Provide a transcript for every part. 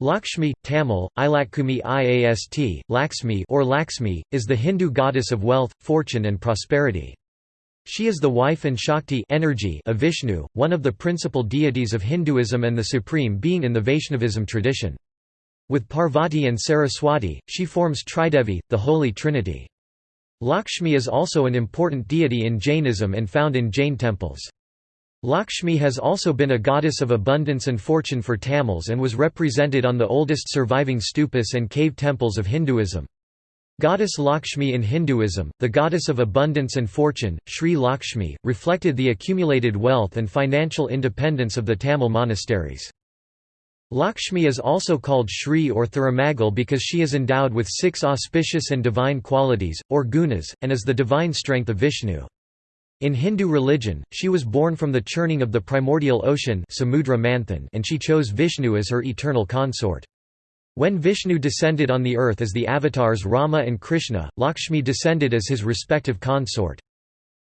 Lakshmi, Tamil, Ilakumi Iast, Laxmi or Laxmi, is the Hindu goddess of wealth, fortune and prosperity. She is the wife and Shakti energy of Vishnu, one of the principal deities of Hinduism and the supreme being in the Vaishnavism tradition. With Parvati and Saraswati, she forms Tridevi, the Holy Trinity. Lakshmi is also an important deity in Jainism and found in Jain temples. Lakshmi has also been a goddess of abundance and fortune for Tamils and was represented on the oldest surviving stupas and cave temples of Hinduism. Goddess Lakshmi in Hinduism, the goddess of abundance and fortune, Sri Lakshmi, reflected the accumulated wealth and financial independence of the Tamil monasteries. Lakshmi is also called Shri or Thiramagal because she is endowed with six auspicious and divine qualities, or gunas, and is the divine strength of Vishnu. In Hindu religion, she was born from the churning of the primordial ocean and she chose Vishnu as her eternal consort. When Vishnu descended on the earth as the avatars Rama and Krishna, Lakshmi descended as his respective consort.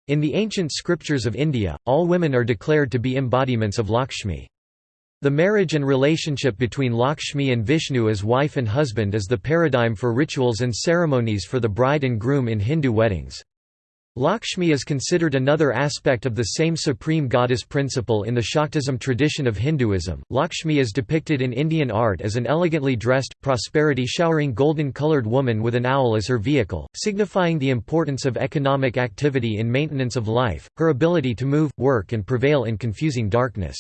In the ancient scriptures of India, all women are declared to be embodiments of Lakshmi. The marriage and relationship between Lakshmi and Vishnu as wife and husband is the paradigm for rituals and ceremonies for the bride and groom in Hindu weddings. Lakshmi is considered another aspect of the same supreme goddess principle in the Shaktism tradition of Hinduism. Lakshmi is depicted in Indian art as an elegantly dressed, prosperity showering golden colored woman with an owl as her vehicle, signifying the importance of economic activity in maintenance of life, her ability to move, work, and prevail in confusing darkness.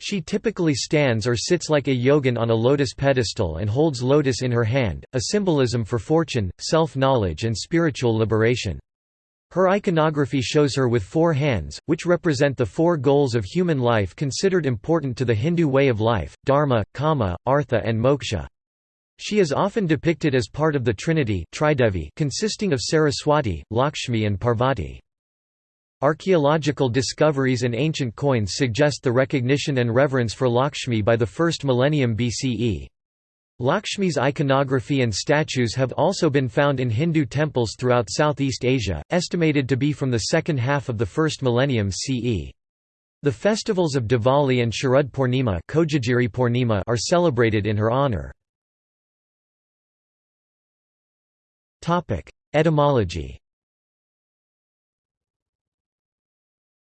She typically stands or sits like a yogin on a lotus pedestal and holds lotus in her hand, a symbolism for fortune, self-knowledge and spiritual liberation. Her iconography shows her with four hands, which represent the four goals of human life considered important to the Hindu way of life, dharma, kama, artha and moksha. She is often depicted as part of the Trinity consisting of Saraswati, Lakshmi and Parvati. Archaeological discoveries and ancient coins suggest the recognition and reverence for Lakshmi by the first millennium BCE. Lakshmi's iconography and statues have also been found in Hindu temples throughout Southeast Asia, estimated to be from the second half of the first millennium CE. The festivals of Diwali and Sharad Purnima, Purnima are celebrated in her honor. Etymology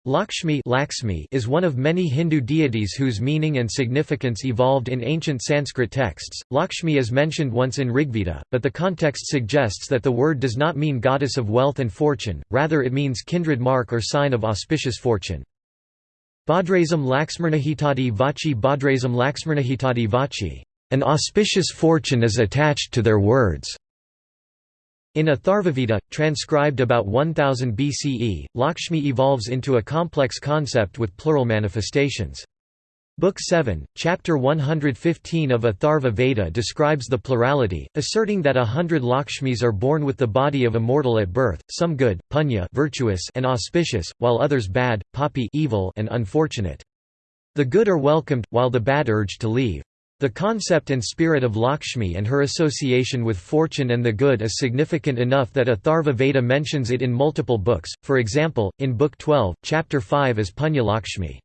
Lakshmi, Lakshmi is one of many Hindu deities whose meaning and significance evolved in ancient Sanskrit texts. Lakshmi is mentioned once in Rigveda, but the context suggests that the word does not mean goddess of wealth and fortune, rather it means kindred mark or sign of auspicious fortune. Bhadrasam Laxmarnahitadi Vachi Bhadrasam Laxmarnahitadi Vachi. An auspicious fortune is attached to their words. In Atharvaveda, transcribed about 1000 BCE, Lakshmi evolves into a complex concept with plural manifestations. Book 7, Chapter 115 of Atharva Veda describes the plurality, asserting that a hundred Lakshmis are born with the body of a mortal at birth, some good, punya virtuous and auspicious, while others bad, papi evil and unfortunate. The good are welcomed, while the bad urged to leave. The concept and spirit of Lakshmi and her association with fortune and the good is significant enough that Atharva Veda mentions it in multiple books, for example, in Book 12, Chapter 5 as Punya Lakshmi.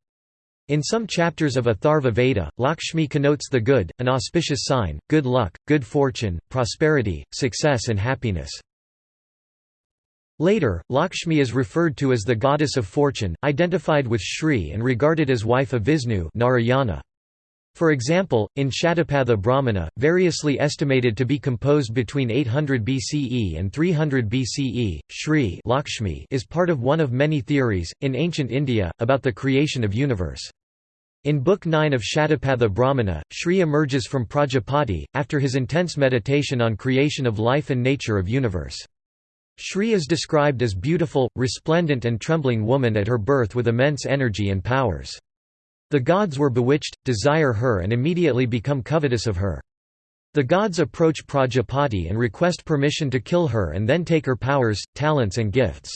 In some chapters of Atharva Veda, Lakshmi connotes the good, an auspicious sign, good luck, good fortune, prosperity, success and happiness. Later, Lakshmi is referred to as the goddess of fortune, identified with Shri and regarded as wife of Vishnu Narayana. For example, in Shatapatha Brahmana, variously estimated to be composed between 800 BCE and 300 BCE, Shri Lakshmi is part of one of many theories, in ancient India, about the creation of universe. In Book 9 of Shatapatha Brahmana, Shri emerges from Prajapati, after his intense meditation on creation of life and nature of universe. Shri is described as beautiful, resplendent and trembling woman at her birth with immense energy and powers. The gods were bewitched, desire her and immediately become covetous of her. The gods approach Prajapati and request permission to kill her and then take her powers, talents and gifts.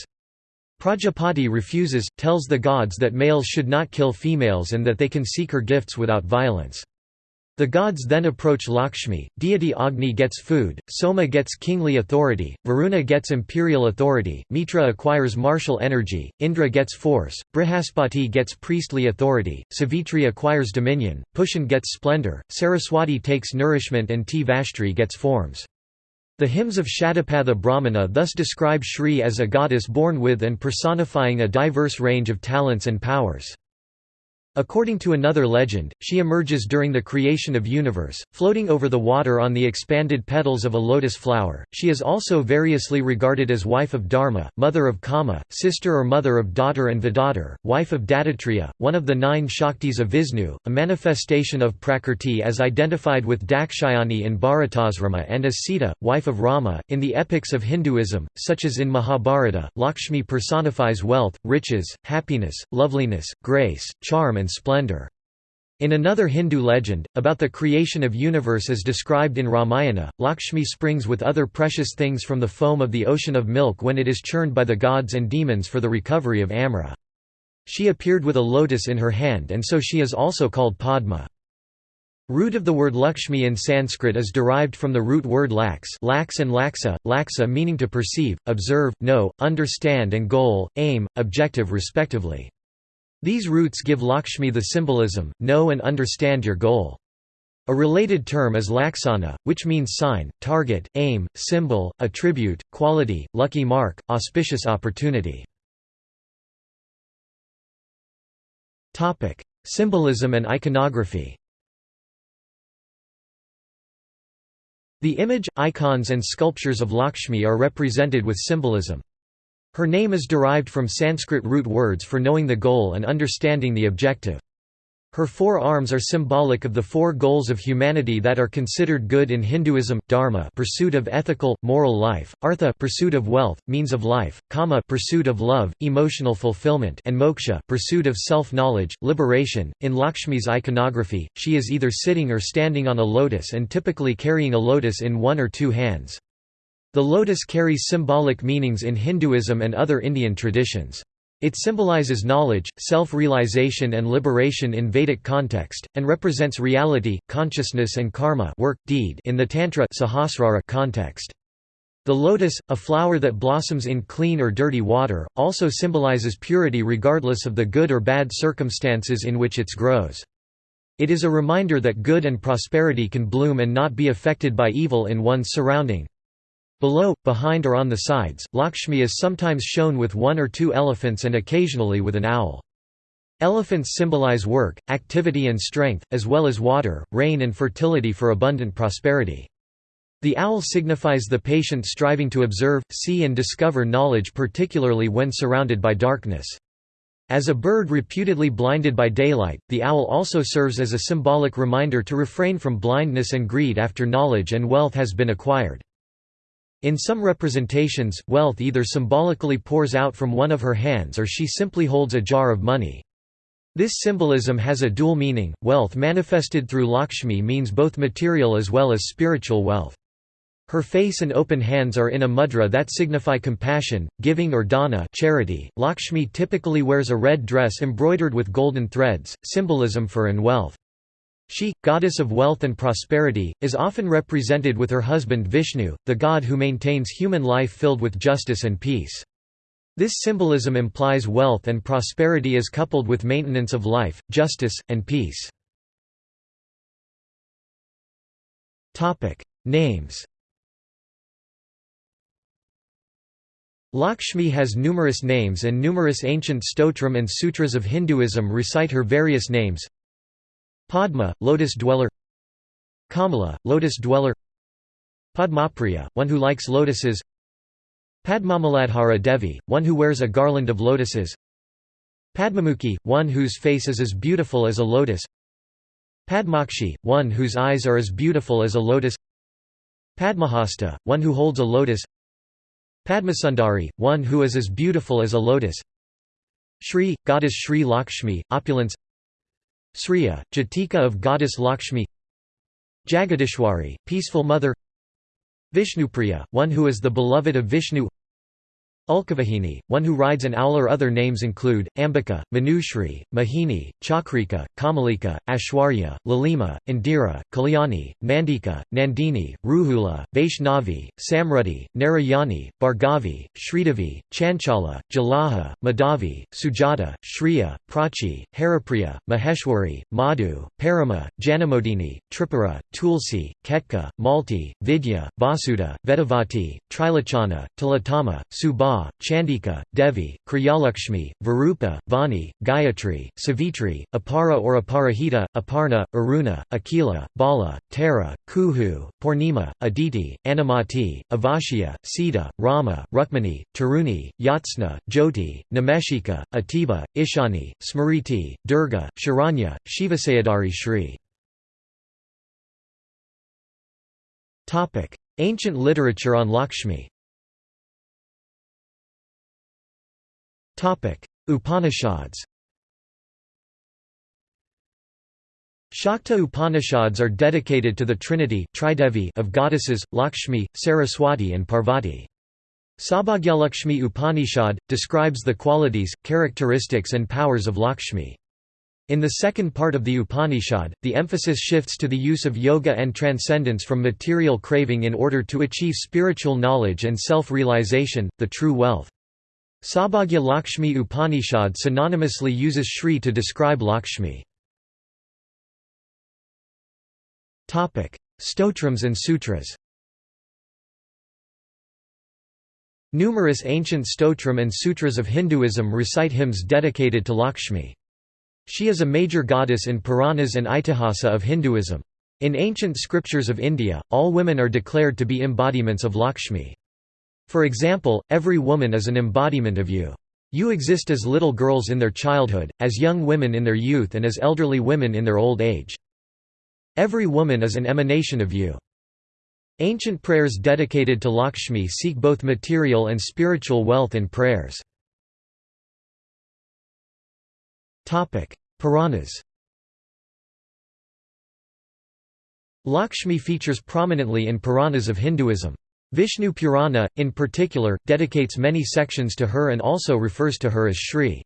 Prajapati refuses, tells the gods that males should not kill females and that they can seek her gifts without violence. The gods then approach Lakshmi, deity Agni gets food, Soma gets kingly authority, Varuna gets imperial authority, Mitra acquires martial energy, Indra gets force, Brihaspati gets priestly authority, Savitri acquires dominion, Pushan gets splendor, Saraswati takes nourishment and Tvashtri gets forms. The hymns of Shatapatha Brahmana thus describe Shri as a goddess born with and personifying a diverse range of talents and powers. According to another legend, she emerges during the creation of universe, floating over the water on the expanded petals of a lotus flower. She is also variously regarded as wife of Dharma, mother of Kama, sister or mother of Dhatri and Vidhatri, wife of Dattatreya, one of the nine Shaktis of Vishnu, a manifestation of Prakrti as identified with Dakshayani in Bharatasrama and as Sita, wife of Rama. In the epics of Hinduism, such as in Mahabharata, Lakshmi personifies wealth, riches, happiness, loveliness, grace, charm and and splendor. In another Hindu legend, about the creation of universe as described in Ramayana, Lakshmi springs with other precious things from the foam of the ocean of milk when it is churned by the gods and demons for the recovery of Amra. She appeared with a lotus in her hand and so she is also called Padma. Root of the word Lakshmi in Sanskrit is derived from the root word lax lax and laksa, laksa meaning to perceive, observe, know, understand and goal, aim, objective respectively. These roots give Lakshmi the symbolism, know and understand your goal. A related term is laksana, which means sign, target, aim, symbol, attribute, quality, lucky mark, auspicious opportunity. Symbolism and iconography The image, icons and sculptures of Lakshmi are represented with symbolism. Her name is derived from Sanskrit root words for knowing the goal and understanding the objective. Her four arms are symbolic of the four goals of humanity that are considered good in Hinduism: dharma, pursuit of ethical, moral life; artha, pursuit of wealth, means of life; kama, pursuit of love, emotional fulfillment; and moksha, pursuit of self-knowledge, liberation. In Lakshmi's iconography, she is either sitting or standing on a lotus and typically carrying a lotus in one or two hands. The lotus carries symbolic meanings in Hinduism and other Indian traditions. It symbolizes knowledge, self-realization and liberation in Vedic context, and represents reality, consciousness and karma work, deed in the Tantra Sahasrara context. The lotus, a flower that blossoms in clean or dirty water, also symbolizes purity regardless of the good or bad circumstances in which it grows. It is a reminder that good and prosperity can bloom and not be affected by evil in one's surrounding. Below, behind or on the sides, Lakshmi is sometimes shown with one or two elephants and occasionally with an owl. Elephants symbolize work, activity and strength, as well as water, rain and fertility for abundant prosperity. The owl signifies the patient striving to observe, see and discover knowledge particularly when surrounded by darkness. As a bird reputedly blinded by daylight, the owl also serves as a symbolic reminder to refrain from blindness and greed after knowledge and wealth has been acquired. In some representations, wealth either symbolically pours out from one of her hands or she simply holds a jar of money. This symbolism has a dual meaning. Wealth manifested through Lakshmi means both material as well as spiritual wealth. Her face and open hands are in a mudra that signify compassion, giving or dana charity. Lakshmi typically wears a red dress embroidered with golden threads, symbolism for and wealth. She, goddess of wealth and prosperity, is often represented with her husband Vishnu, the god who maintains human life filled with justice and peace. This symbolism implies wealth and prosperity is coupled with maintenance of life, justice, and peace. Names Lakshmi has numerous names and numerous ancient stotram and sutras of Hinduism recite her various names Padma, lotus dweller Kamala, lotus dweller Padmapriya, one who likes lotuses Padmamaladhara Devi, one who wears a garland of lotuses Padmamukhi, one whose face is as beautiful as a lotus Padmakshi, one whose eyes are as beautiful as a lotus Padmahasta, one who holds a lotus Padmasundari, one who is as beautiful as a lotus Shri, goddess Shri Lakshmi, opulence Sriya, Jatika of goddess Lakshmi Jagadishwari, peaceful mother Vishnupriya, one who is the beloved of Vishnu Ulkavahini, one who rides an owl. Or other names include Ambika, Manushri, Mahini, Chakrika, Kamalika, Ashwarya, Lalima, Indira, Kalyani, Mandika, Nandini, Ruhula, Vaishnavi, Samrudhi, Narayani, Bhargavi, Sridevi, Chanchala, Jalaha, Madhavi, Sujata, Shriya, Prachi, Haripriya, Maheshwari, Madhu, Parama, Janamodini, Tripura, Tulsi, Ketka, Malti, Vidya, Vasuda, Vedavati, Trilachana, Tilatama, Subha, Chandika, Devi, Kriyalakshmi, Varupa, Vani, Gayatri, Savitri, Apara or Aparahita, Aparna, Aruna, Akila, Bala, Tara, Kuhu, Purnima, Aditi, Anamati, Avashya, Sita, Rama, Rukmani, Taruni, Yatsna, Jyoti, Nameshika, Atiba, Ishani, Smriti, Durga, Sharanya, Shivasayadari Shri. Ancient literature on Lakshmi Upanishads Shakta Upanishads are dedicated to the trinity of goddesses, Lakshmi, Saraswati and Parvati. Saubhagyalakshmi Upanishad, describes the qualities, characteristics and powers of Lakshmi. In the second part of the Upanishad, the emphasis shifts to the use of yoga and transcendence from material craving in order to achieve spiritual knowledge and self-realization, the true wealth. Saubhagya Lakshmi Upanishad synonymously uses Shri to describe Lakshmi. Stotrams and sutras Numerous ancient stotram and sutras of Hinduism recite hymns dedicated to Lakshmi. She is a major goddess in Puranas and Itihasa of Hinduism. In ancient scriptures of India, all women are declared to be embodiments of Lakshmi. For example, every woman is an embodiment of you. You exist as little girls in their childhood, as young women in their youth and as elderly women in their old age. Every woman is an emanation of you. Ancient prayers dedicated to Lakshmi seek both material and spiritual wealth in prayers. Puranas Lakshmi features prominently in Puranas of Hinduism. Vishnu Purana, in particular, dedicates many sections to her and also refers to her as Shri.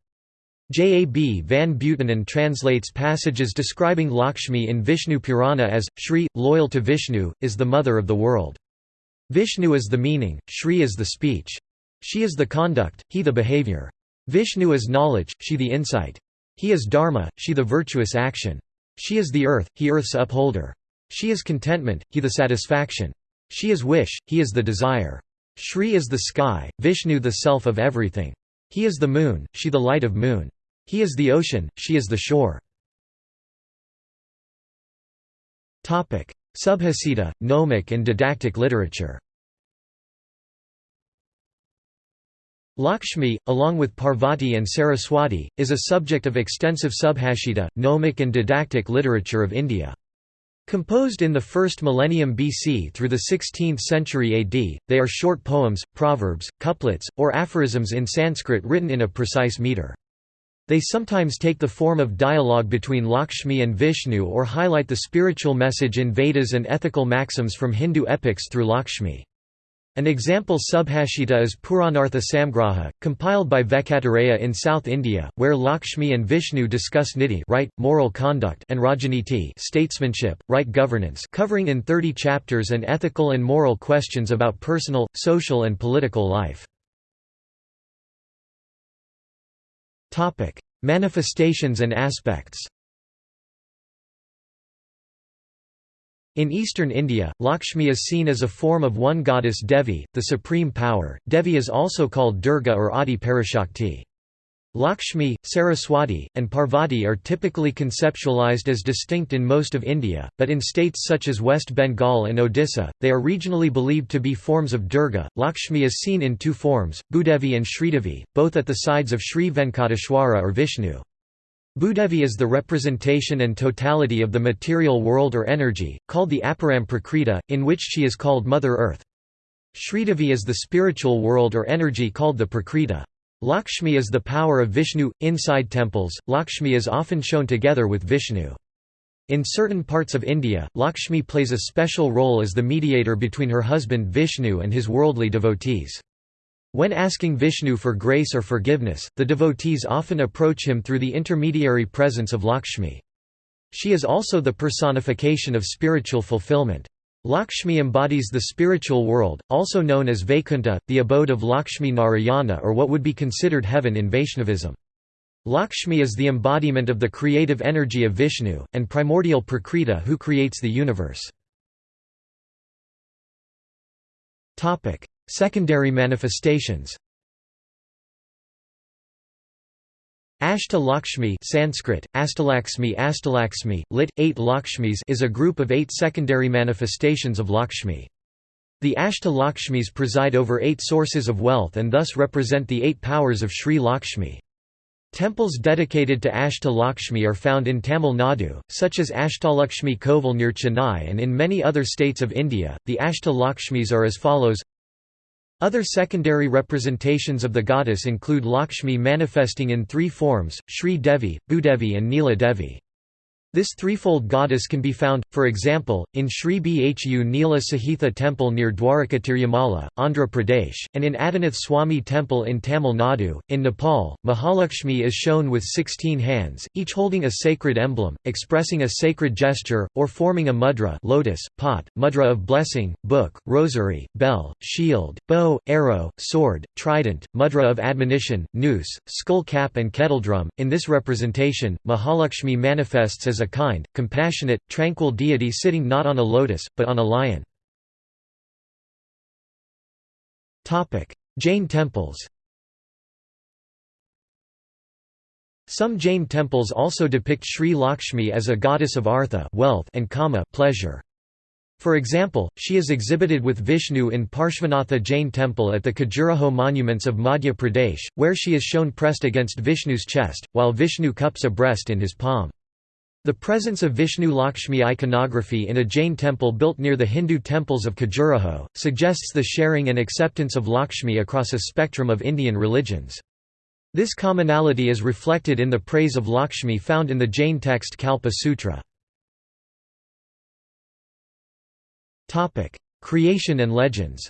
J. A. B. van Buitenen translates passages describing Lakshmi in Vishnu Purana as, Shri, loyal to Vishnu, is the mother of the world. Vishnu is the meaning, Shri is the speech. She is the conduct, he the behavior. Vishnu is knowledge, she the insight. He is dharma, she the virtuous action. She is the earth, he earth's upholder. She is contentment, he the satisfaction. She is wish, he is the desire. Shri is the sky, Vishnu the self of everything. He is the moon, she the light of moon. He is the ocean, she is the shore. Subhasita, gnomic and didactic literature Lakshmi, along with Parvati and Saraswati, is a subject of extensive subhashita, gnomic and didactic literature of India. Composed in the first millennium BC through the 16th century AD, they are short poems, proverbs, couplets, or aphorisms in Sanskrit written in a precise meter. They sometimes take the form of dialogue between Lakshmi and Vishnu or highlight the spiritual message in Vedas and ethical maxims from Hindu epics through Lakshmi. An example subhashita is Puranartha Samgraha, compiled by Venkatareya in South India, where Lakshmi and Vishnu discuss niti right, moral conduct and rajaniti statesmanship, right governance covering in 30 chapters and ethical and moral questions about personal, social and political life. Manifestations and aspects In eastern India, Lakshmi is seen as a form of one goddess Devi, the supreme power. Devi is also called Durga or Adi Parashakti. Lakshmi, Saraswati, and Parvati are typically conceptualized as distinct in most of India, but in states such as West Bengal and Odisha, they are regionally believed to be forms of Durga. Lakshmi is seen in two forms, Bhudevi and Sridevi, both at the sides of Sri Venkateshwara or Vishnu. Bhudevi is the representation and totality of the material world or energy, called the Aparam Prakriti, in which she is called Mother Earth. Sridevi is the spiritual world or energy called the Prakriti. Lakshmi is the power of Vishnu. Inside temples, Lakshmi is often shown together with Vishnu. In certain parts of India, Lakshmi plays a special role as the mediator between her husband Vishnu and his worldly devotees. When asking Vishnu for grace or forgiveness, the devotees often approach him through the intermediary presence of Lakshmi. She is also the personification of spiritual fulfillment. Lakshmi embodies the spiritual world, also known as Vaikuntha, the abode of Lakshmi Narayana or what would be considered heaven in Vaishnavism. Lakshmi is the embodiment of the creative energy of Vishnu, and primordial Prakriti who creates the universe. Secondary manifestations Ashta Lakshmi Sanskrit, Astalaxmi Astalaxmi, lit. Eight Lakshmis is a group of eight secondary manifestations of Lakshmi. The Ashta Lakshmis preside over eight sources of wealth and thus represent the eight powers of Sri Lakshmi. Temples dedicated to Ashta Lakshmi are found in Tamil Nadu, such as Ashtalakshmi Kovil near Chennai and in many other states of India. The Ashta Lakshmis are as follows other secondary representations of the goddess include Lakshmi manifesting in three forms, Sri Devi, Bhudevi and Neela Devi. This threefold goddess can be found, for example, in Sri Bhu Neela Sahitha temple near Dwarakatirumala, Andhra Pradesh, and in Adinath Swami temple in Tamil Nadu. In Nepal, Mahalakshmi is shown with 16 hands, each holding a sacred emblem, expressing a sacred gesture, or forming a mudra lotus, pot, mudra of blessing, book, rosary, bell, shield, bow, arrow, sword, trident, mudra of admonition, noose, skull cap and kettledrum. In this representation, Mahalakshmi manifests as a kind, compassionate, tranquil deity sitting not on a lotus, but on a lion. Jain temples Some Jain temples also depict Sri Lakshmi as a goddess of artha wealth and kama pleasure. For example, she is exhibited with Vishnu in Parshvanatha Jain temple at the Khajuraho monuments of Madhya Pradesh, where she is shown pressed against Vishnu's chest, while Vishnu cups a breast in his palm. The presence of Vishnu Lakshmi iconography in a Jain temple built near the Hindu temples of Khajuraho, suggests the sharing and acceptance of Lakshmi across a spectrum of Indian religions. This commonality is reflected in the praise of Lakshmi found in the Jain text Kalpa Sutra. Creation and legends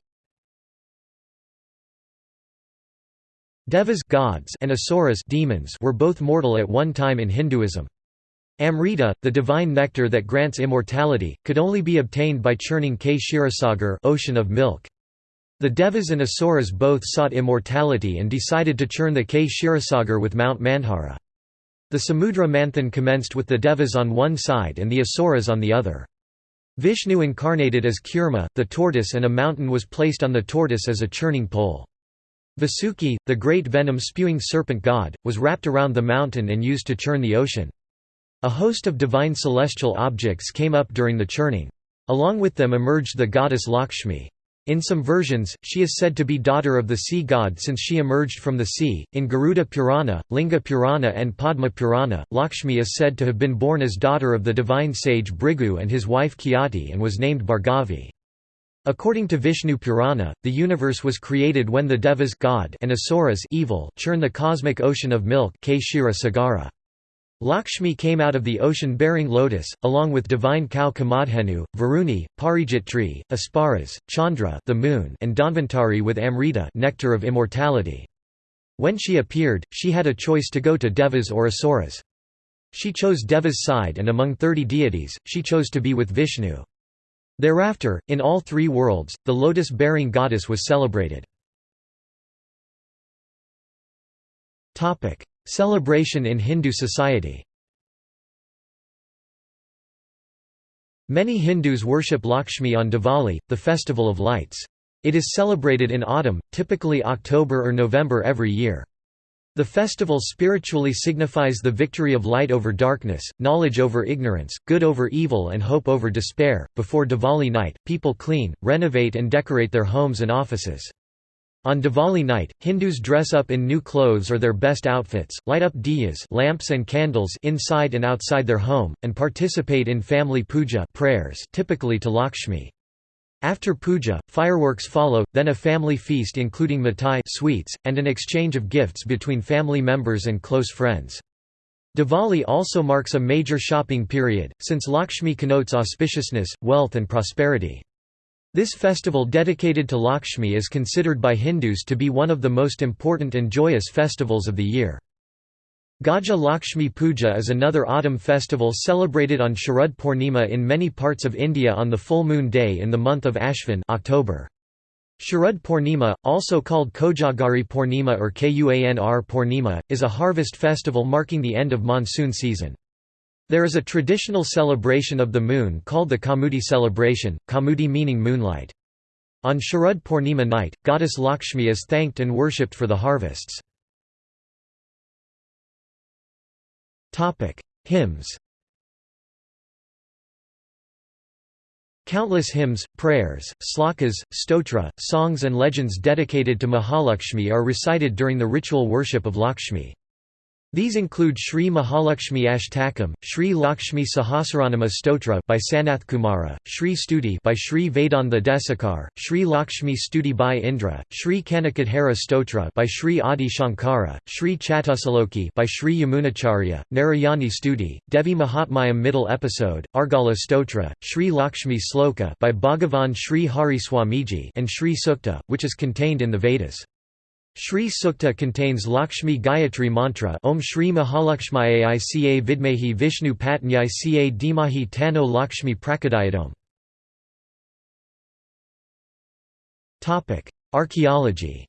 Devas gods and asuras demons were both mortal at one time in Hinduism. Amrita, the divine nectar that grants immortality, could only be obtained by churning Kshirasagar ocean of milk. The Devas and Asuras both sought immortality and decided to churn the Kshirasagar with Mount Mandhara. The Samudra Manthan commenced with the Devas on one side and the Asuras on the other. Vishnu incarnated as Kurma, the tortoise and a mountain was placed on the tortoise as a churning pole. Vasuki, the great venom-spewing serpent god, was wrapped around the mountain and used to churn the ocean. A host of divine celestial objects came up during the churning. Along with them emerged the goddess Lakshmi. In some versions, she is said to be daughter of the sea god since she emerged from the sea. In Garuda Purana, Linga Purana, and Padma Purana, Lakshmi is said to have been born as daughter of the divine sage Bhrigu and his wife Khyati and was named Bhargavi. According to Vishnu Purana, the universe was created when the Devas God and Asuras evil churn the cosmic ocean of milk Sagara. Lakshmi came out of the ocean bearing lotus, along with divine cow Kamadhenu, Varuni, Parijat tree, Apsaras, Chandra the moon, and Dhanvantari with Amrita nectar of immortality. When she appeared, she had a choice to go to Devas or Asuras. She chose Deva's side and among thirty deities, she chose to be with Vishnu. Thereafter, in all three worlds, the lotus-bearing goddess was celebrated. Celebration in Hindu society Many Hindus worship Lakshmi on Diwali, the festival of lights. It is celebrated in autumn, typically October or November every year. The festival spiritually signifies the victory of light over darkness, knowledge over ignorance, good over evil, and hope over despair. Before Diwali night, people clean, renovate, and decorate their homes and offices. On Diwali night, Hindus dress up in new clothes or their best outfits, light up diyas lamps and candles inside and outside their home, and participate in family puja prayers typically to Lakshmi. After puja, fireworks follow, then a family feast including mithai sweets, and an exchange of gifts between family members and close friends. Diwali also marks a major shopping period, since Lakshmi connotes auspiciousness, wealth and prosperity. This festival dedicated to Lakshmi is considered by Hindus to be one of the most important and joyous festivals of the year. Gaja Lakshmi Puja is another autumn festival celebrated on Sharad Purnima in many parts of India on the full moon day in the month of Ashvin October. Sharad Purnima, also called Kojagari Purnima or Kuanr Purnima, is a harvest festival marking the end of monsoon season. There is a traditional celebration of the moon called the Kaumudi celebration, Kaumudi meaning moonlight. On Sharad Purnima night, goddess Lakshmi is thanked and worshipped for the harvests. Hymns Countless hymns, prayers, slokas, stotra, songs and legends dedicated to Mahalakshmi are recited during the ritual worship of Lakshmi. These include Sri Mahalakshmi Ashtakam, Sri Lakshmi Sahasranama Stotra by Sanath Kumara, Sri Stuti by Sri Vedanta Desikar, Sri Lakshmi Stuti by Indra, Sri Kanakadhara Stotra by Sri Adi Shankara, Sri Chatusaloki by Sri Yamunacharya, Narayani Stuti, Devi Mahatmayam Middle Episode, Argala Stotra, Sri Lakshmi Sloka by Bhagavan Sri Hari Swamiji and Sri Sukta, which is contained in the Vedas. Shri Sukta contains Lakshmi Gayatri mantra Om Shri Mahalakshmayai Ica Vidmehi Vishnu Patnyai Ca Dimahi Tano Lakshmi Prakadayadom Archaeology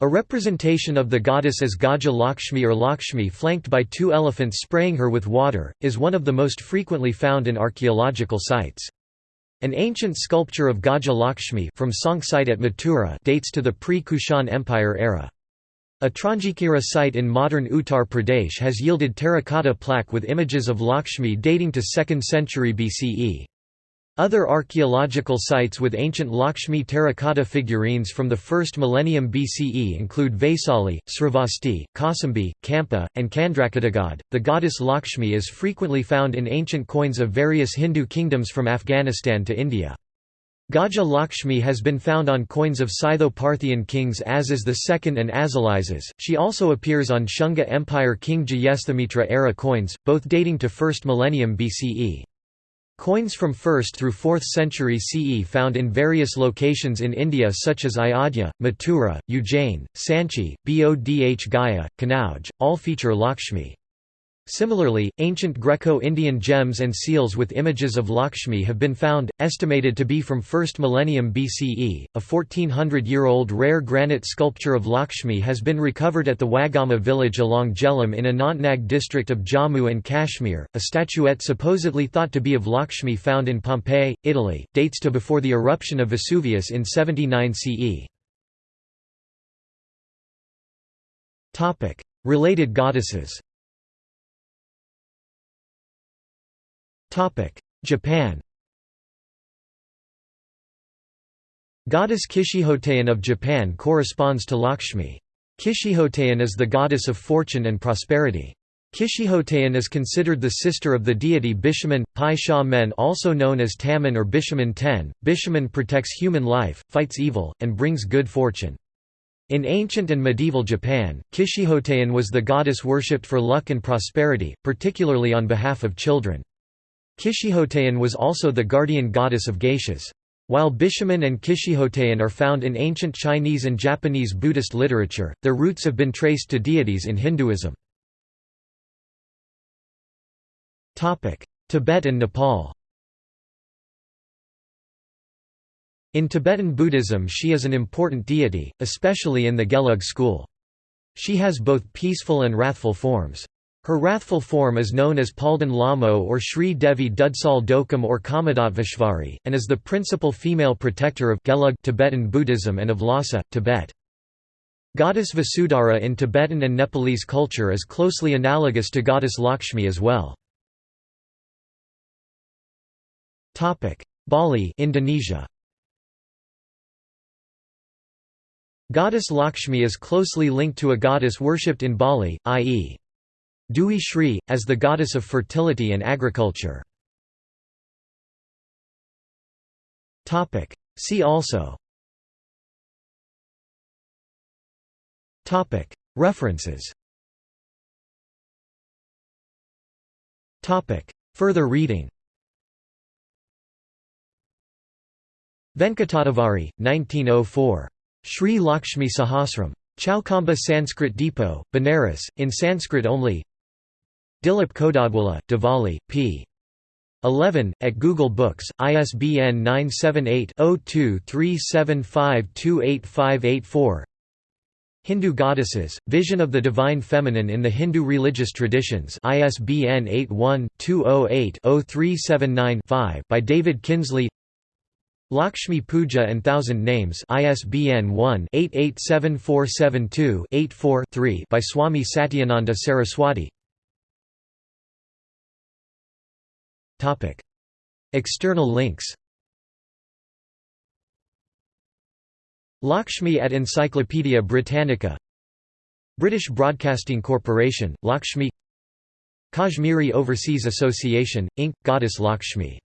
A representation of the goddess as Gaja Lakshmi or Lakshmi flanked by two elephants spraying her with water, is one of the most frequently found in archaeological sites. An ancient sculpture of Gaja Lakshmi from Sank site at Mathura dates to the pre-Kushan Empire era. Atranjikhera site in modern Uttar Pradesh has yielded terracotta plaque with images of Lakshmi dating to 2nd century BCE. Other archaeological sites with ancient Lakshmi terracotta figurines from the 1st millennium BCE include Vaisali, Srivasti, Kausambi, Kampa, and Candrakotagad. The goddess Lakshmi is frequently found in ancient coins of various Hindu kingdoms from Afghanistan to India. Gaja Lakshmi has been found on coins of Scytho-Parthian kings Azas II and Azalizas. She also appears on Shunga Empire King Jayasthamitra era coins, both dating to 1st millennium BCE. Coins from 1st through 4th century CE found in various locations in India such as Ayodhya, Mathura, Ujjain, Sanchi, Bodh Gaya, Kanauj, all feature Lakshmi. Similarly, ancient Greco-Indian gems and seals with images of Lakshmi have been found, estimated to be from 1st millennium BCE. A 1400-year-old rare granite sculpture of Lakshmi has been recovered at the Wagama village along Jhelum in Anantnag district of Jammu and Kashmir. A statuette supposedly thought to be of Lakshmi found in Pompeii, Italy, dates to before the eruption of Vesuvius in 79 CE. Topic: Related goddesses. Japan Goddess Kishihotein of Japan corresponds to Lakshmi. Kishihotein is the goddess of fortune and prosperity. Kishihotein is considered the sister of the deity Bishamon, Pai Sha Men also known as Taman or Bishamon Ten. Bishamon protects human life, fights evil, and brings good fortune. In ancient and medieval Japan, Kishihotein was the goddess worshipped for luck and prosperity, particularly on behalf of children. Kishihotein was also the guardian goddess of geishas. While Bishamon and Kishihotein are found in ancient Chinese and Japanese Buddhist literature, their roots have been traced to deities in Hinduism. Tibet and Nepal In Tibetan Buddhism she is an important deity, especially in the Gelug school. She has both peaceful and wrathful forms. Her wrathful form is known as Palden Lhamo or Sri Devi Dudsal Dokam or Kamadattveshvari, and is the principal female protector of Gelug Tibetan Buddhism and of Lhasa, Tibet. Goddess Vasudhara in Tibetan and Nepalese culture is closely analogous to goddess Lakshmi as well. Bali Indonesia. Goddess Lakshmi is closely linked to a goddess worshipped in Bali, i.e. Dewi Shri, as the goddess of fertility and agriculture. See also. References. Further reading. Venkatadavari, 1904. Sri Lakshmi Sahasram. Chowkhamba Sanskrit Depot, Benares, in Sanskrit only Dilip Kadodwala, Diwali, p. 11, at Google Books, ISBN 978-0237528584 Hindu Goddesses, Vision of the Divine Feminine in the Hindu Religious Traditions ISBN 81-208-0379-5 by David Kinsley. Lakshmi Puja and Thousand Names ISBN 1-887472-84-3 by Swami Satyananda Saraswati External links Lakshmi at Encyclopaedia Britannica British Broadcasting Corporation, Lakshmi Kashmiri Overseas Association, Inc., Goddess Lakshmi